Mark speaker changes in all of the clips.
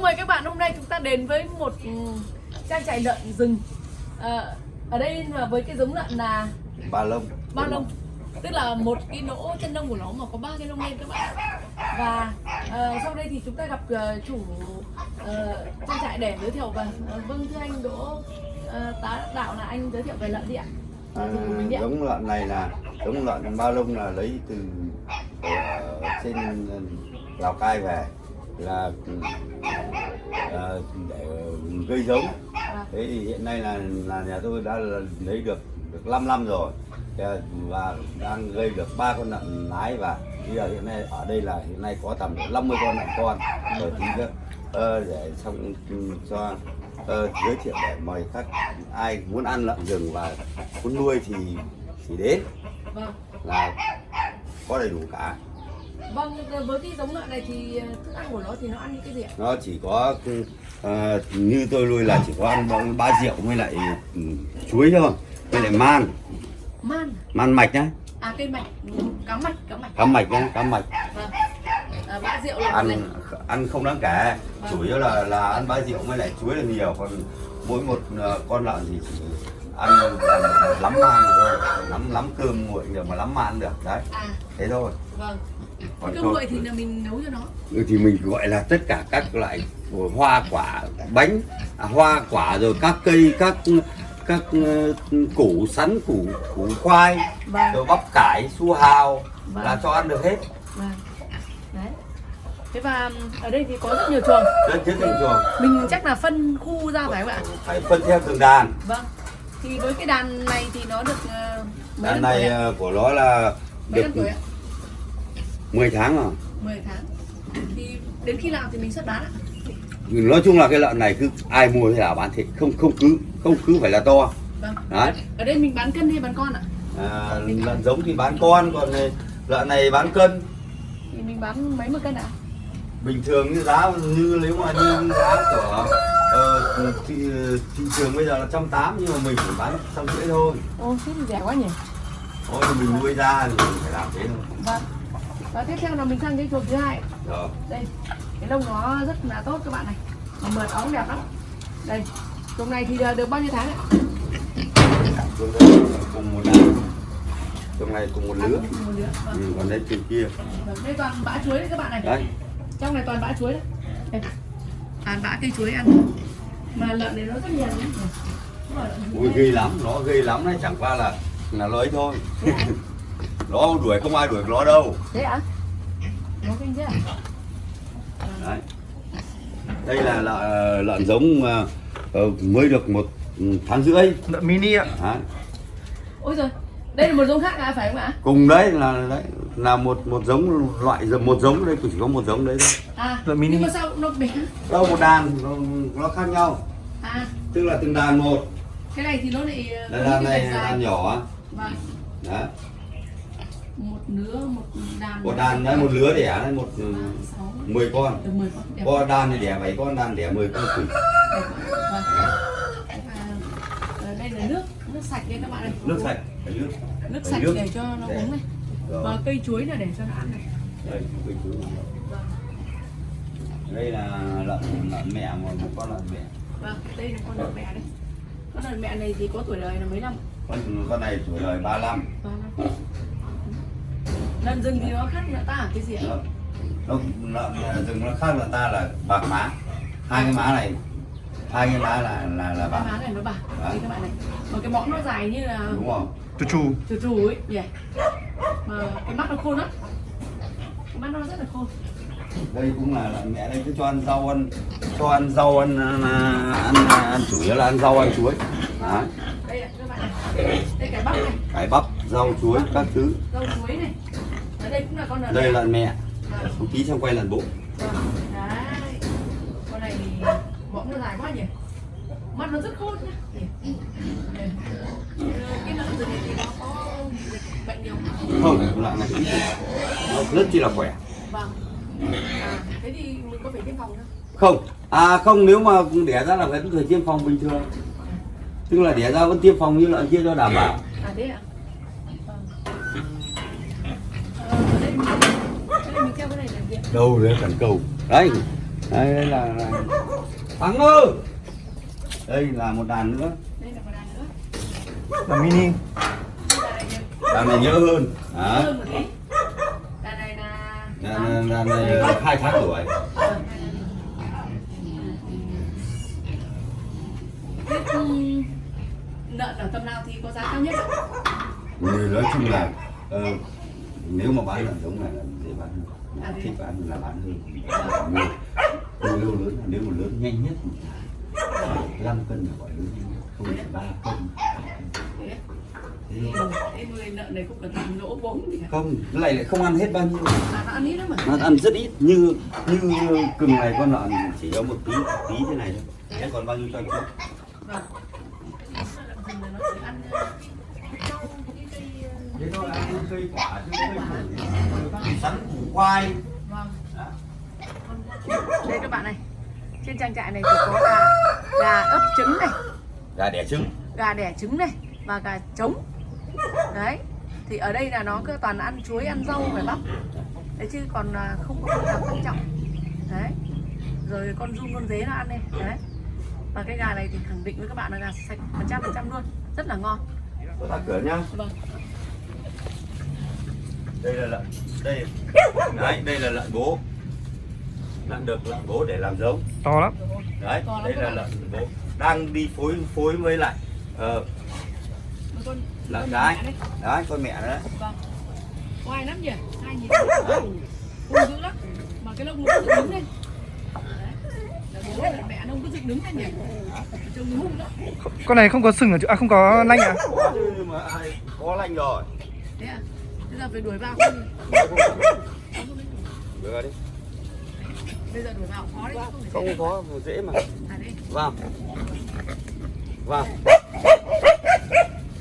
Speaker 1: Vâng mời các bạn hôm nay chúng ta đến với một ừ, trang trại lợn rừng. À, Ở đây là với cái giống lợn là
Speaker 2: ba lông.
Speaker 1: Ba lông. Tức là một cái lỗ chân lông của nó mà có ba cái lông lên các bạn. Và ờ, sau đây thì chúng ta gặp ờ, chủ ờ, trang trại để giới thiệu và ờ, Vâng thưa anh Đỗ ờ, tá đạo là anh giới thiệu về lợn đi ạ.
Speaker 2: À, giống lợn này là giống lợn ba lông là lấy từ ở trên lào cai về là à, để gây giống.
Speaker 1: À,
Speaker 2: thế thì hiện nay là là nhà tôi đã là lấy được được 5 năm rồi. Và đang gây được ba con lợn nái và bây giờ hiện nay ở đây là hiện nay có tầm 50 con lợn con. Rồi thì ờ, để xong cho ờ, giới thiệu để mời các ai muốn ăn lợn rừng và muốn nuôi thì thì đến.
Speaker 1: Vâng.
Speaker 2: Là có đầy đủ cả
Speaker 1: Vâng với cái giống lợn này thì ờ, thức ăn của nó thì nó ăn những cái gì ạ?
Speaker 2: nó chỉ có ờ, như tôi nuôi là chỉ có ăn ba rượu với lại ừ, chuối thôi với lại man.
Speaker 1: Man
Speaker 2: man mạch nhá.
Speaker 1: À cây mạch, ừ, cá mạch, cá mạch.
Speaker 2: Cá mạch nhá cá mạch.
Speaker 1: Vâng. À, Bã rượu là
Speaker 2: ăn
Speaker 1: này
Speaker 2: ăn không đáng kể. Chủ yếu là là ăn ba rượu với lại chuối là nhiều còn mỗi một ờ, con lợn thì chỉ ăn lắm man thôi. Lắm lắm cơm nguội được mà lắm man được đấy.
Speaker 1: À.
Speaker 2: Thế thôi.
Speaker 1: Vâng
Speaker 2: Còn
Speaker 1: Cơm nguội thì là mình nấu cho nó.
Speaker 2: Ừ, thì mình gọi là tất cả các loại hoa quả bánh à, hoa quả rồi các cây các các ờ, củ sắn củ củ khoai
Speaker 1: Vâng.
Speaker 2: rồi bắp cải su hào
Speaker 1: Vâng.
Speaker 2: là cho ăn được hết.
Speaker 1: Vâng. Đấy. Thế và ừm, ở đây thì có rất nhiều chuồng.
Speaker 2: Trên thị trường
Speaker 1: Mình chắc là phân khu ra phải không ạ?
Speaker 2: phải phân theo từng đàn.
Speaker 1: Vâng. Thì với cái đàn này thì nó được ờ,
Speaker 2: đàn này ờ, của nó là
Speaker 1: Mấy
Speaker 2: được
Speaker 1: năm tuổi ạ?
Speaker 2: 10 tháng rồi
Speaker 1: 10 tháng. Thì đến khi nào thì mình xuất bán ạ?
Speaker 2: nói chung là cái lợn này cứ ai mua thì là bán thịt không không cứ không cứ phải là to.
Speaker 1: Vâng.
Speaker 2: Đấy.
Speaker 1: Ở đây mình bán cân hay bán con ạ?
Speaker 2: à, lợn giống thì bán con còn này- lợn này bán cân.
Speaker 1: Thì mình bán mấy một cân ạ?
Speaker 2: bình thường như giá như nếu mà như giá của ờ, thị, thị trường bây giờ là trăm tám nhưng mà mình chỉ bán trăm rưỡi thôi.
Speaker 1: Ô thế thì rẻ quá nhỉ?
Speaker 2: Thôi mình nuôi ra thì mình phải làm thế thôi.
Speaker 1: Vâng Và tiếp theo là mình sang cái chuồng thứ hai.
Speaker 2: Rồi
Speaker 1: đây cái lông nó rất là tốt các bạn này. Mà mượt óng đẹp lắm. Đây chuồng này thì được bao nhiêu tháng ạ?
Speaker 2: Cùng một đàn trong này cùng một lứa.
Speaker 1: một lứa vâng.
Speaker 2: ừ, còn đây trên kia.
Speaker 1: Vâng, đây toàn bã chuối đấy các bạn này.
Speaker 2: Đấy
Speaker 1: trong này toàn bã chuối đấy. Đây. toàn bã cây chuối ăn. Mà lợn này nó rất nhiều đấy lợn
Speaker 2: ui ghê lắm nó ghê lắm đấy. Chẳng qua là là nó ấy thôi? nó đuổi không ai đuổi nó đâu.
Speaker 1: Thế ạ?
Speaker 2: Đấy. Đây là lợn, lợn giống ờ, ờ, mới được một tháng rưỡi.
Speaker 3: Lợn mini ạ.
Speaker 2: Đấy.
Speaker 1: ôi rồi đây là một giống khác à phải không ạ?
Speaker 2: Cùng đấy là đấy là một một giống loại một giống đây chỉ có một giống đấy thôi.
Speaker 1: À
Speaker 3: Lợn mini.
Speaker 1: nhưng mà sao nó bé
Speaker 2: đâu một đàn nó, nó khác nhau.
Speaker 1: À.
Speaker 2: Tức là từng đàn một.
Speaker 1: Cái này thì nó lại ờ,
Speaker 2: đây đàn này đàn nhỏ
Speaker 1: vâng.
Speaker 2: Đấy
Speaker 1: một lứa một đàn
Speaker 2: một đàn đấy một lứa đẻ đấy một ừ, 10 con.
Speaker 1: Được 10 con đẹp
Speaker 2: con đàn thì đẻ 7 con đàn đẻ 10 con quỷ
Speaker 1: đây là nước nước sạch đây các bạn này
Speaker 2: nước sạch phải nước.
Speaker 1: Nước sạch để cho nó uống này.
Speaker 2: Rồi.
Speaker 1: và cây chuối là để cho nó ăn này.
Speaker 2: Đây cây chuối. đây là lợn lợn mẹ một con lợn mẹ.
Speaker 1: Vâng đây là con lợn mẹ đây. Con lợn mẹ này thì có tuổi đời là mấy năm?
Speaker 2: Con con này tuổi đời 35
Speaker 1: ba năm lợn rừng thì nó khác lợn ta ở cái gì ạ?
Speaker 2: Nó nó lợn rừng nó khác lợn ta là bạc má hai cái má này hai cái má là là là
Speaker 1: cái
Speaker 2: bạc
Speaker 1: má này nó bạc. Đây các bạn này mà cái mõm nó dài như là
Speaker 2: đúng không?
Speaker 3: Chú chú
Speaker 1: chù chù ấy nhỉ. Mà cái mắt nó khô lắm. Cái mắt nó rất là khô
Speaker 2: đây cũng là lợn mẹ đây cứ cho ăn rau ăn cho ăn rau ăn ăn, ăn, ăn, ăn chủ yếu là ăn rau ăn chuối. Đấy.
Speaker 1: đây các bạn này. Đây cái bắp này.
Speaker 2: Cải bắp rau chuối các thứ.
Speaker 1: Rau chuối này đây cũng là con lợn
Speaker 2: đây
Speaker 1: mẹ.
Speaker 2: lợn mẹ.
Speaker 1: Vâng.
Speaker 2: không tí xong quay lợn bụng
Speaker 1: Vâng, đấy. Con này thì mõm nó dài quá nhỉ? Mắt nó rất khôn nhá. Cái lợn này thì nó có bệnh nhiều không?
Speaker 2: không lợn này nó rất chi là khỏe.
Speaker 1: Vâng. À, thế thì mình có phải tiêm phòng không
Speaker 2: không. À không nếu mà đẻ ra là vẫn phải tiêm phòng bình thường. Tức là đẻ ra vẫn tiêm phòng như lợn kia cho đảm bảo.
Speaker 1: À thế ạ ờ, ở đây mình, ở đây mình treo cái này là gì ạ
Speaker 2: đâu đấy cần cầu đấy. Đây, đây là, là thắng ơi! Đây là một đàn nữa.
Speaker 1: Đây là một đàn nữa.
Speaker 3: Là mini.
Speaker 1: Đàn này
Speaker 2: nhớ hơn.
Speaker 1: Tí. Đàn này là
Speaker 2: đàn, đàn, này hai tháng tuổi
Speaker 1: Ờ. Lợn ở tầm nào thì có giá cao nhất ạ?
Speaker 2: Người nói chung là ờ, nếu mà bán lợn giống này là dễ bán hơn.
Speaker 1: À,
Speaker 2: thích bán là bán hơn. Nhiều Nhiều lớn là nếu mà lớn nhanh nhất 5 cân là gọi lớn nhanh nhất không phải 3 cân.
Speaker 1: Em nuôi lợn này cũng là tầm lỗ thì
Speaker 2: không cái này lại không ăn hết bao nhiêu.
Speaker 1: À, nó ăn ít lắm mà
Speaker 2: nó ăn rất ít như như cừng này con lợn chỉ có một tí tí thế này thôi. Thế còn bao nhiêu cho anh
Speaker 1: vâng
Speaker 2: thế thôi ăn cây quả chứ cây củ sắn củ khoai
Speaker 1: vâng. Đây các bạn này trên trang trại này thì có gà gà ấp trứng này.
Speaker 2: Gà đẻ trứng.
Speaker 1: Gà đẻ trứng này và gà trống. Đấy thì ở đây là nó cứ toàn ăn chuối ăn rau phải bắp. Đấy chứ còn à, không có đặc quan trọng. Đấy rồi con run con dế nó ăn này đấy. Và cái gà này thì khẳng định với các bạn là gà sạch một trăm phần trăm luôn rất là ngon
Speaker 2: Tôi tắt cửa nhá.
Speaker 1: Vâng.
Speaker 2: Đây là lợn đây. Đấy đây là lợn bố. Lợn được lợn bố để làm giống.
Speaker 3: To lắm.
Speaker 2: Đấy
Speaker 1: To lắm
Speaker 2: đây là lợn bố. Đang đi phối phối với lại ờ,
Speaker 1: con
Speaker 2: lợn
Speaker 1: con
Speaker 2: cái
Speaker 1: mẹ đấy.
Speaker 2: đấy con mẹ đấy.
Speaker 1: Vâng. Oai lắm nhỉ? Hai nhìn dữ lắm. Mà cái lông nó cứ dựng đứng lên
Speaker 3: con này không có sừng ở chỗ à không có lanh à?
Speaker 2: Có chứ nhưng mà ai có lanh rồi
Speaker 1: thế à bây giờ phải đuổi vào không
Speaker 2: ra đi
Speaker 1: bây giờ đuổi vào khó đấy
Speaker 2: không có dễ mà vào vào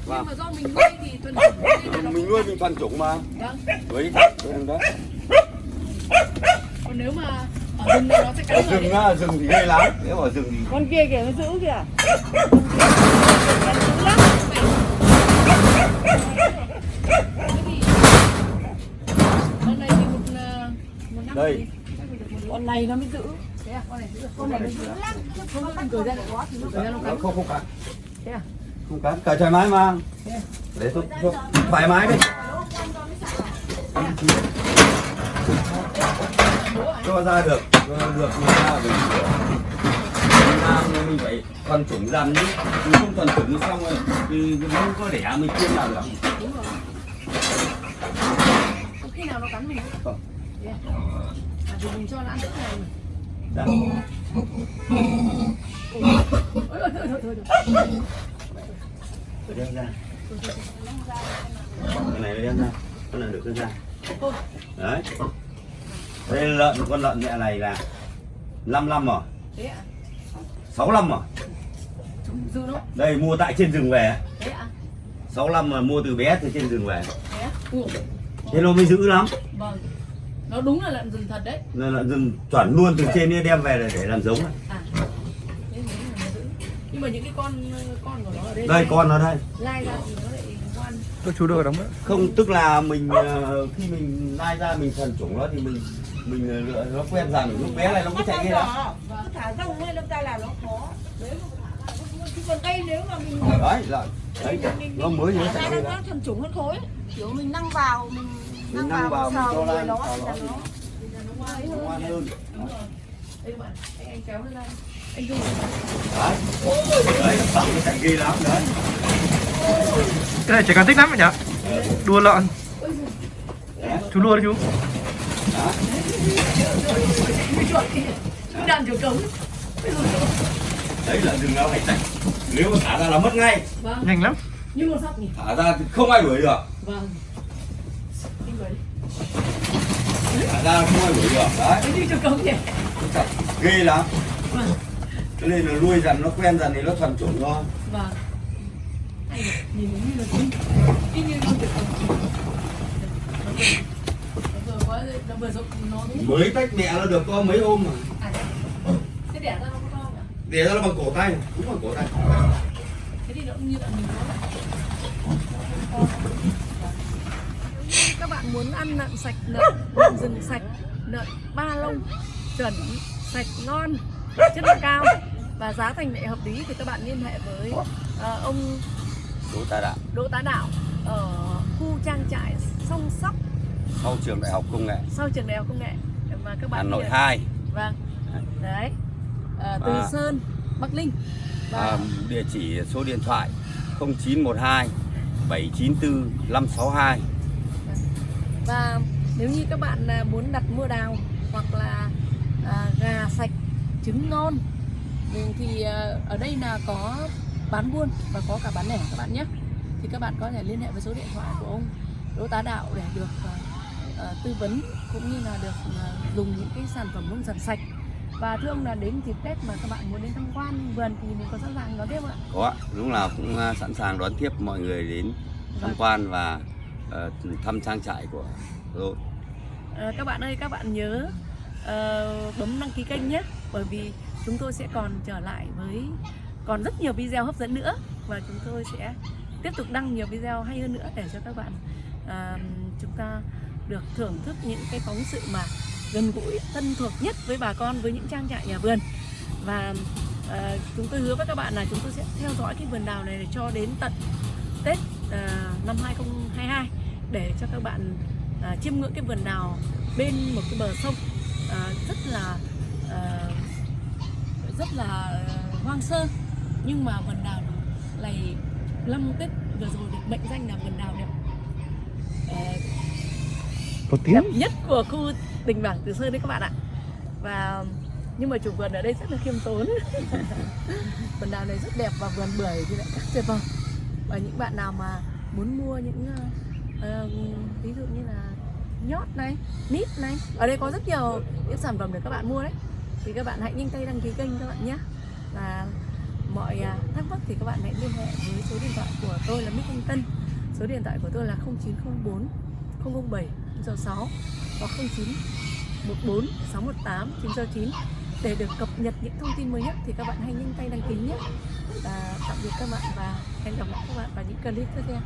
Speaker 1: nhưng mà. Do mình nuôi thì tuần chủ nên là nó
Speaker 2: mình nuôi mình thuần chủng mà.
Speaker 1: Vâng.
Speaker 2: Đừng đó
Speaker 1: còn nếu mà ở rừng nó sẽ
Speaker 2: ở rừng á rừng thì ghê lắm. Nếu mà rừng thì
Speaker 4: con kia kìa nó giữ kìa.
Speaker 2: Đây.
Speaker 1: chắc
Speaker 4: con này nó mới giữ.
Speaker 1: Thế à con này giữ. Con này nó giữ. Lắm không cởi ra được quá thì nó cởi ra nó cắn
Speaker 2: không không cắn
Speaker 1: thế à?
Speaker 2: Không cắn cởi thoải mái mà.
Speaker 1: À?
Speaker 2: Để tôi thoải mái đi cho ra được cho được người ta mình Việt Nam mình phải thuần chủng dần chứ mình không thuần chủng xong rồi. Thì không có đẻ mình kiên nào được.
Speaker 1: Đúng rồi. Khi nào nó cắn mình? Không. Thế à thì mình cho nó ăn tất này mà
Speaker 2: Đây.
Speaker 1: ôi ôi thôi thôi thôi thôi
Speaker 2: Để đem ra. Cái này đem ra. Con này được đưa ra. Đấy đây lợn con lợn mẹ này là 5 năm rồi.
Speaker 1: À
Speaker 2: 6 năm rồi. Đây mua tại trên rừng về.
Speaker 1: À
Speaker 2: 6 năm mà mua từ bé từ trên rừng về.
Speaker 1: Thế
Speaker 2: nó mới giữ lắm.
Speaker 1: Vâng. Nó đúng là lợn rừng thật đấy.
Speaker 2: Lợn rừng chuẩn luôn từ trên ấy đem về để làm giống.
Speaker 1: À. Giữ. Nhưng mà những cái con con của nó ở đây
Speaker 2: đây con nó đây.
Speaker 1: lai ra thì nó lại ngoan.
Speaker 3: Tôi chú đưa ở đóng nữa
Speaker 2: không tức là mình ờ, khi mình lai ra mình thần chủng nó thì mình mình ờ, lựa- nó quen rằng lúc bé này nó cũng chạy đi lắm
Speaker 4: cứ thả rông lên đâm ra là nó khó. Nếu mà thả ra nó chứ còn đây nếu mà mình
Speaker 2: đấy là đấy. Nó mới nó
Speaker 4: thả
Speaker 2: chạy
Speaker 4: ra
Speaker 2: đi
Speaker 4: nó
Speaker 2: lắm
Speaker 4: thuần chủng hơn khối. Kiểu mình năng vào mình
Speaker 2: mình năng vào mình
Speaker 4: sờ nó
Speaker 2: vào
Speaker 4: thì
Speaker 2: nó
Speaker 4: là nó
Speaker 2: ngoan hơn.
Speaker 1: anh, kéo anh dùng
Speaker 2: đấy. Đấy chạy ghê lắm đấy.
Speaker 3: Cái này trẻ con thích lắm nhỉ đua lợn.
Speaker 1: Ôi giời,
Speaker 2: Đấy.
Speaker 3: chú đua đi chú
Speaker 1: Đàn chuột cống
Speaker 2: đấy là rừng nó phải chạy nếu mà thả ra là mất ngay.
Speaker 1: Vâng.
Speaker 3: Nhanh lắm.
Speaker 1: Như con sóc nhỉ?
Speaker 2: Thả ra thì không ai đuổi được.
Speaker 1: Vâng.
Speaker 2: Thả ra không ai đuổi được. Đấy.
Speaker 1: Cái như chuột cống nhỉ
Speaker 2: ghê lắm.
Speaker 1: Vâng.
Speaker 2: Cho nên là nuôi dần nó quen dần thì nó thuần chủng thôi.
Speaker 1: Vâng. Nhìn nó như là như con cống vừa quá nó đúng
Speaker 2: mới tách mẹ nó được có mấy hôm mà.
Speaker 1: À thế đẻ ra nó có to không ạ
Speaker 2: để ra nó bằng cổ tay cũng bằng cổ tay.
Speaker 1: Thế thì nó cũng như là mình có các bạn muốn ăn lợn sạch lợn, lợn rừng sạch lợn ba lông chuẩn sạch ngon chất lượng cao và giá thành lại hợp lý thì các bạn liên hệ với ờ, ông
Speaker 2: Đỗ Tá Đạo.
Speaker 1: Đỗ Tá Đạo ở khu trang trại song sóc
Speaker 2: sau trường đại học công nghệ.
Speaker 1: Sau trường đại học công nghệ và các bạn
Speaker 2: Hà Nội 2
Speaker 1: vâng. Đấy. Ờ, từ
Speaker 2: Và-
Speaker 1: Sơn Bắc Linh và
Speaker 2: à, địa chỉ số điện thoại 0912 794 562
Speaker 1: và nếu như các bạn à, muốn đặt mua đào hoặc là à, gà sạch trứng ngon thì- thì à, ở đây là có bán buôn và có cả bán lẻ các bạn nhé. Thì các bạn có thể liên hệ với số điện thoại của ông Đỗ Tá Đạo để được à, à, tư vấn cũng như là được à, dùng những cái sản phẩm nông sản sạch và thưa ông là đến dịp Tết mà các bạn muốn đến tham quan vườn thì mình có sẵn sàng đón tiếp không ạ?
Speaker 2: có ạ, lúc nào cũng à, sẵn sàng đón tiếp mọi người đến tham
Speaker 1: Vâng.
Speaker 2: quan và ờ, thăm trang trại của tôi
Speaker 1: Ờ, các bạn ơi các bạn nhớ ờ, bấm đăng ký kênh nhé bởi vì chúng tôi sẽ còn trở lại với còn rất nhiều video hấp dẫn nữa và chúng tôi sẽ tiếp tục đăng nhiều video hay hơn nữa để cho các bạn à, chúng ta được thưởng thức những cái phóng sự mà gần gũi thân thuộc nhất với bà con với những trang trại nhà vườn. Và uh, chúng tôi hứa với các bạn là chúng tôi sẽ theo dõi cái vườn đào này để cho đến tận Tết uh, năm 2022 để cho các bạn uh, chiêm ngưỡng cái vườn đào bên một cái bờ sông uh, rất là uh, rất là hoang sơ. Nhưng mà vườn đào này năm Tết vừa rồi được mệnh danh là vườn đào đẹp đẹp
Speaker 3: tiếng.
Speaker 1: Nhất của khu đình bảng Từ Sơn đấy các bạn ạ. Và nhưng mà chủ vườn ở đây rất là khiêm tốn. Vườn đào này rất đẹp và vườn bưởi thì lại rất tuyệt vời. Và những bạn nào mà muốn mua những uh, ví dụ như là nhót này nít này ở đây có rất nhiều những sản phẩm để các bạn mua đấy. Thì các bạn hãy nhanh tay đăng ký kênh các bạn nhé. Và mọi à, thắc mắc thì các bạn hãy liên hệ với số điện thoại của tôi là Mít Thanh Tân. Số điện thoại của tôi là 0904 007 906 hoặc 09 14 618 969 để được cập nhật những thông tin mới nhất thì các bạn hãy nhanh tay đăng ký nhé. Và tạm biệt các bạn và hẹn gặp lại các bạn vào những clip tiếp theo.